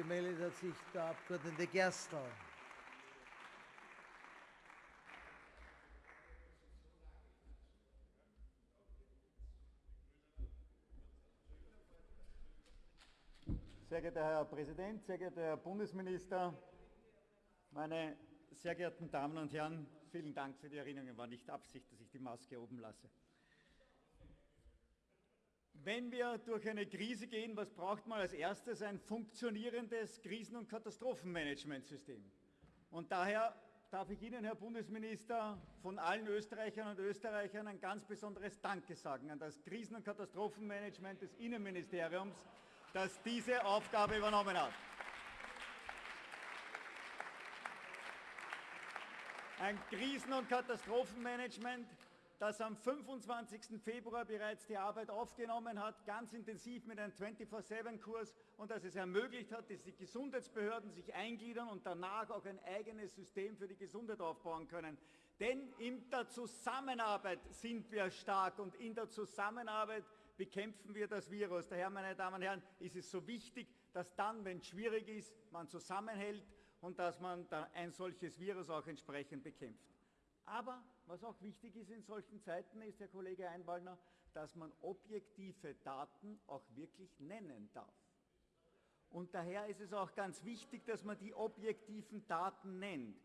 gemeldet hat sich der Abgeordnete Gerstl. Sehr geehrter Herr Präsident, sehr geehrter Herr Bundesminister, meine sehr geehrten Damen und Herren, vielen Dank für die Erinnerung. War nicht Absicht, dass ich die Maske oben lasse. Wenn wir durch eine Krise gehen, was braucht man als erstes? Ein funktionierendes Krisen- und Katastrophenmanagementsystem. Und daher darf ich Ihnen, Herr Bundesminister, von allen Österreichern und Österreichern ein ganz besonderes Danke sagen an das Krisen- und Katastrophenmanagement des Innenministeriums, das diese Aufgabe übernommen hat. Ein Krisen- und Katastrophenmanagement, das am 25. Februar bereits die Arbeit aufgenommen hat, ganz intensiv mit einem 24-7-Kurs und das es ermöglicht hat, dass die Gesundheitsbehörden sich eingliedern und danach auch ein eigenes System für die Gesundheit aufbauen können. Denn in der Zusammenarbeit sind wir stark und in der Zusammenarbeit bekämpfen wir das Virus. Daher, meine Damen und Herren, ist es so wichtig, dass dann, wenn es schwierig ist, man zusammenhält und dass man ein solches Virus auch entsprechend bekämpft. Aber was auch wichtig ist in solchen Zeiten, ist, Herr Kollege Einwallner, dass man objektive Daten auch wirklich nennen darf. Und daher ist es auch ganz wichtig, dass man die objektiven Daten nennt.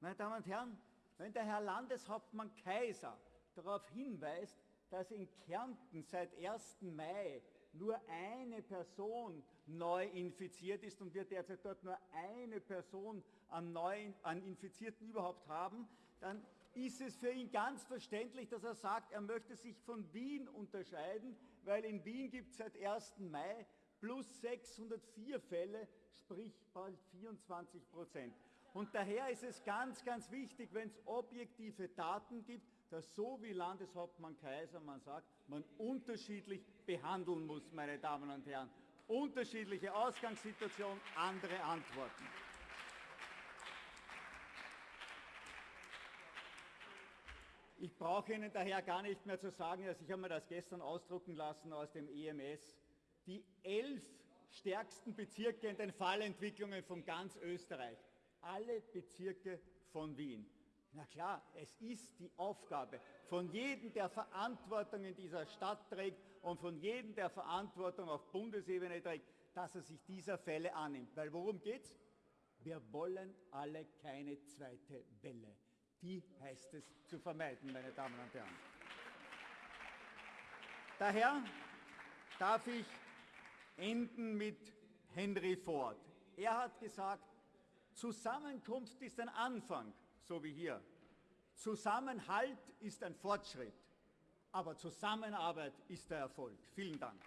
Meine Damen und Herren, wenn der Herr Landeshauptmann Kaiser darauf hinweist, dass in Kärnten seit 1. Mai nur eine Person neu infiziert ist und wir derzeit dort nur eine Person an, neuen, an Infizierten überhaupt haben, dann ist es für ihn ganz verständlich, dass er sagt, er möchte sich von Wien unterscheiden, weil in Wien gibt es seit 1. Mai plus 604 Fälle, sprich bald 24 Prozent. Und daher ist es ganz, ganz wichtig, wenn es objektive Daten gibt, dass so wie Landeshauptmann Kaiser man sagt, man unterschiedlich behandeln muss, meine Damen und Herren. Unterschiedliche Ausgangssituation, andere Antworten. Ich brauche Ihnen daher gar nicht mehr zu sagen, dass ich habe mir das gestern ausdrucken lassen aus dem EMS, die elf stärksten Bezirke in den Fallentwicklungen von ganz Österreich, alle Bezirke von Wien. Na klar, es ist die Aufgabe von jedem, der Verantwortung in dieser Stadt trägt und von jedem, der Verantwortung auf Bundesebene trägt, dass er sich dieser Fälle annimmt. Weil worum geht's? Wir wollen alle keine zweite Welle. Die heißt es zu vermeiden, meine Damen und Herren. Daher darf ich enden mit Henry Ford. Er hat gesagt, Zusammenkunft ist ein Anfang so wie hier. Zusammenhalt ist ein Fortschritt, aber Zusammenarbeit ist der Erfolg. Vielen Dank.